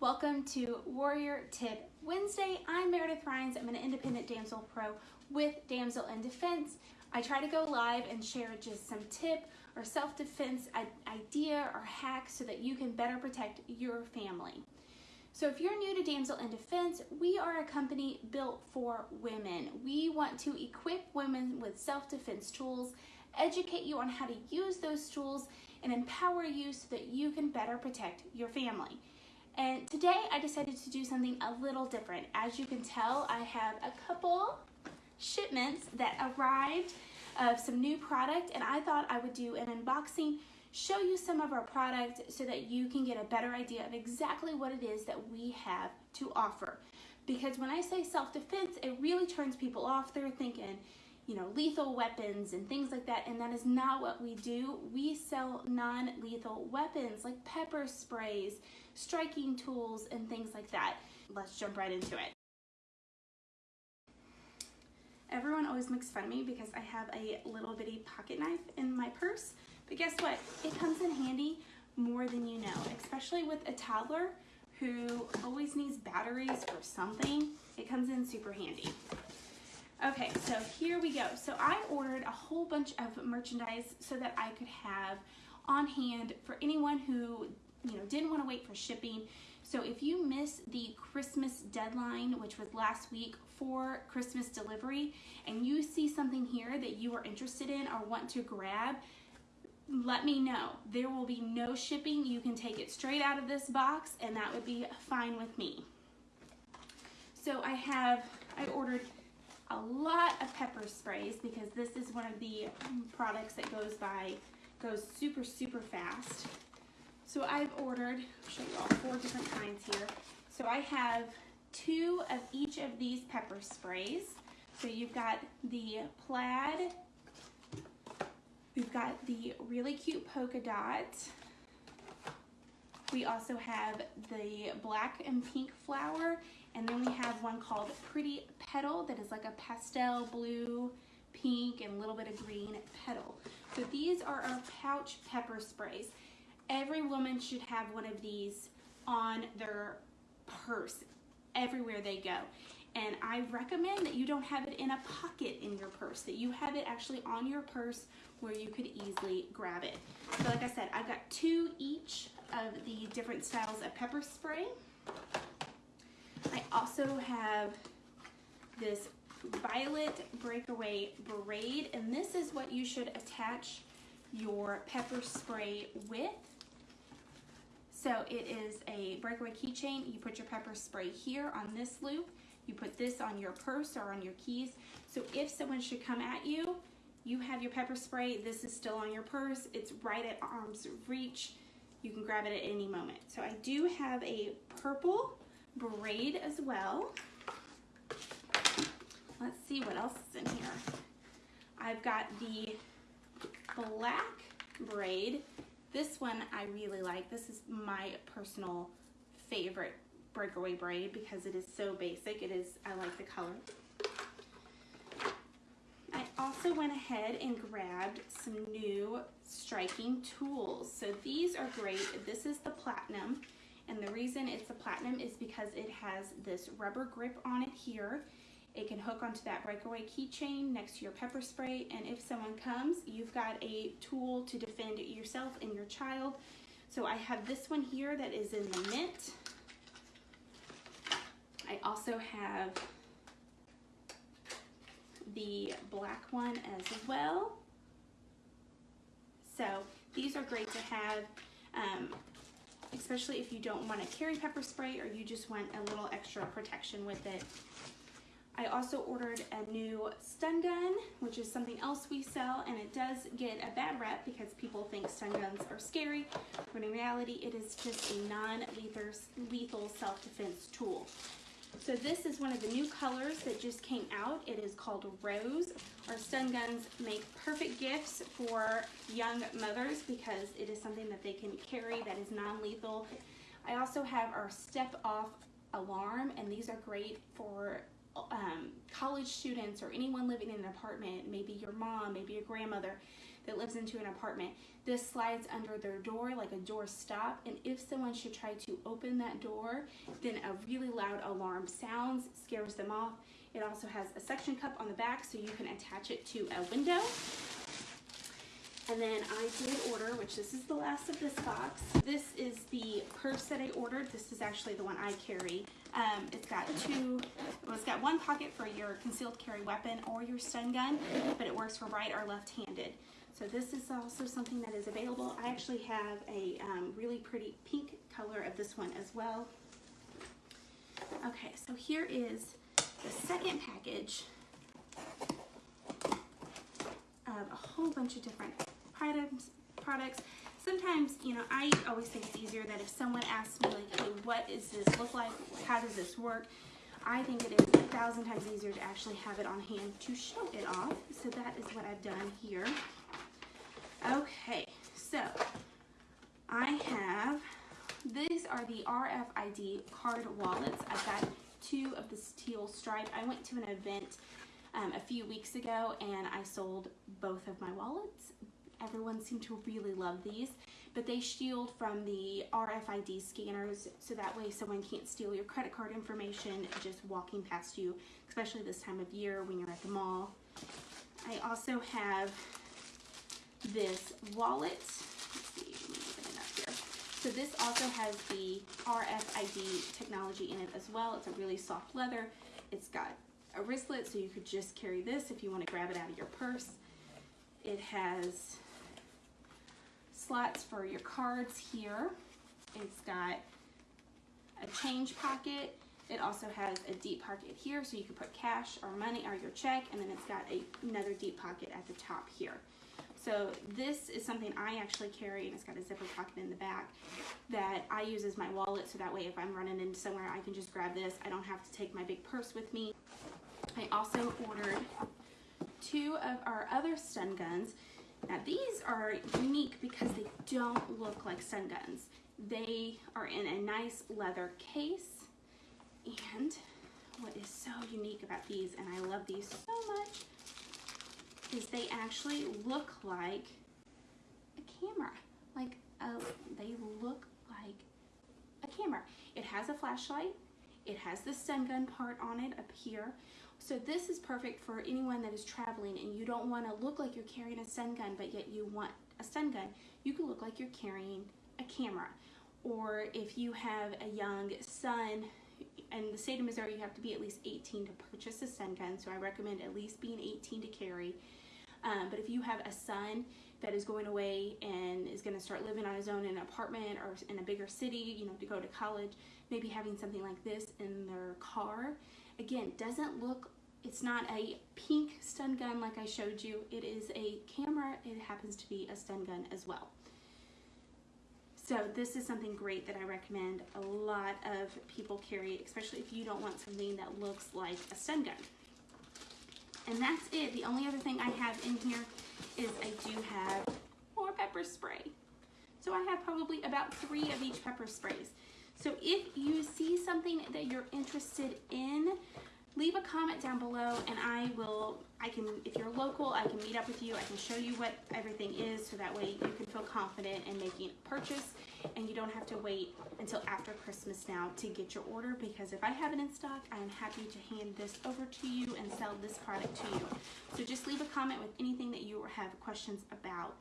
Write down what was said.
Welcome to Warrior Tip Wednesday. I'm Meredith Rhines. I'm an independent damsel pro with Damsel in Defense. I try to go live and share just some tip or self-defense idea or hack so that you can better protect your family. So if you're new to Damsel in Defense, we are a company built for women. We want to equip women with self-defense tools, educate you on how to use those tools, and empower you so that you can better protect your family. And today I decided to do something a little different. As you can tell, I have a couple shipments that arrived of some new product and I thought I would do an unboxing, show you some of our product so that you can get a better idea of exactly what it is that we have to offer. Because when I say self-defense, it really turns people off. They're thinking, you know, lethal weapons and things like that, and that is not what we do. We sell non-lethal weapons like pepper sprays, striking tools, and things like that. Let's jump right into it. Everyone always makes fun of me because I have a little bitty pocket knife in my purse, but guess what? It comes in handy more than you know, especially with a toddler who always needs batteries or something. It comes in super handy. Okay, so here we go. So I ordered a whole bunch of merchandise so that I could have on hand for anyone who, you know, didn't want to wait for shipping. So if you miss the Christmas deadline, which was last week for Christmas delivery, and you see something here that you are interested in or want to grab, let me know. There will be no shipping. You can take it straight out of this box and that would be fine with me. So I have, I ordered a lot of pepper sprays because this is one of the products that goes by, goes super, super fast. So I've ordered, I'll show you all four different kinds here. So I have two of each of these pepper sprays. So you've got the plaid, we've got the really cute polka dot, we also have the black and pink flower, and then we have one called Pretty Petal that is like a pastel blue, pink, and a little bit of green petal. So these are our pouch pepper sprays. Every woman should have one of these on their purse everywhere they go. And I recommend that you don't have it in a pocket in your purse, that you have it actually on your purse where you could easily grab it. So like I said, I've got two each of the different styles of pepper spray. Also have this violet breakaway braid and this is what you should attach your pepper spray with. So it is a breakaway keychain. You put your pepper spray here on this loop. You put this on your purse or on your keys. So if someone should come at you, you have your pepper spray. This is still on your purse. It's right at arm's reach. You can grab it at any moment. So I do have a purple braid as well. Let's see what else is in here. I've got the black braid. This one I really like. This is my personal favorite breakaway braid because it is so basic. It is, I like the color. I also went ahead and grabbed some new striking tools. So these are great. This is the Platinum. And the reason it's a Platinum is because it has this rubber grip on it here. It can hook onto that breakaway keychain next to your pepper spray. And if someone comes, you've got a tool to defend yourself and your child. So I have this one here that is in the mint. I also have the black one as well. So these are great to have, um, especially if you don't want to carry pepper spray or you just want a little extra protection with it. I also ordered a new stun gun, which is something else we sell, and it does get a bad rep because people think stun guns are scary, when in reality it is just a non-lethal self-defense tool. So this is one of the new colors that just came out. It is called Rose. Our stun guns make perfect gifts for young mothers because it is something that they can carry that is non-lethal. I also have our step off alarm and these are great for um, college students or anyone living in an apartment, maybe your mom, maybe your grandmother. That lives into an apartment. This slides under their door like a door stop, and if someone should try to open that door, then a really loud alarm sounds, scares them off. It also has a suction cup on the back so you can attach it to a window. And then I did order, which this is the last of this box. This is the purse that I ordered. This is actually the one I carry. Um, it's got two, well, it's got one pocket for your concealed carry weapon or your stun gun, but it works for right or left-handed. So this is also something that is available. I actually have a um, really pretty pink color of this one as well. Okay, so here is the second package of a whole bunch of different items, products. Sometimes, you know, I always think it's easier that if someone asks me, like, hey, what does this look like? How does this work? I think it is a thousand times easier to actually have it on hand to show it off. So that is what I've done here. Okay, so I have, these are the RFID card wallets. I've got two of the steel stripe. I went to an event um, a few weeks ago and I sold both of my wallets. Everyone seemed to really love these, but they shield from the RFID scanners so that way someone can't steal your credit card information just walking past you, especially this time of year when you're at the mall. I also have this wallet. So this also has the RFID technology in it as well. It's a really soft leather. It's got a wristlet so you could just carry this if you want to grab it out of your purse. It has slots for your cards here. It's got a change pocket. It also has a deep pocket here so you can put cash or money or your check and then it's got a, another deep pocket at the top here. So this is something I actually carry and it's got a zipper pocket in the back that I use as my wallet so that way if I'm running into somewhere I can just grab this. I don't have to take my big purse with me. I also ordered two of our other stun guns. Now these are unique because they don't look like stun guns. They are in a nice leather case and what is so unique about these, and I love these so much, is they actually look like a camera. Like, a, they look like a camera. It has a flashlight. It has the stun gun part on it up here. So this is perfect for anyone that is traveling and you don't want to look like you're carrying a stun gun, but yet you want a stun gun. You can look like you're carrying a camera. Or if you have a young son, in the state of Missouri, you have to be at least 18 to purchase a stun gun. So I recommend at least being 18 to carry. Um, but if you have a son that is going away and is going to start living on his own in an apartment or in a bigger city, you know, to go to college, maybe having something like this in their car, again, doesn't look, it's not a pink stun gun like I showed you. It is a camera. It happens to be a stun gun as well. So this is something great that I recommend a lot of people carry, especially if you don't want something that looks like a stun gun. And that's it. The only other thing I have in here is I do have more pepper spray. So I have probably about three of each pepper sprays. So if you see something that you're interested in, leave a comment down below and I will, I can, if you're local, I can meet up with you. I can show you what everything is so that way you can feel confident in making a purchase and you don't have to wait until after Christmas now to get your order because if I have it in stock, I am happy to hand this over to you and sell this product to you. So just leave a comment with anything that you have questions about.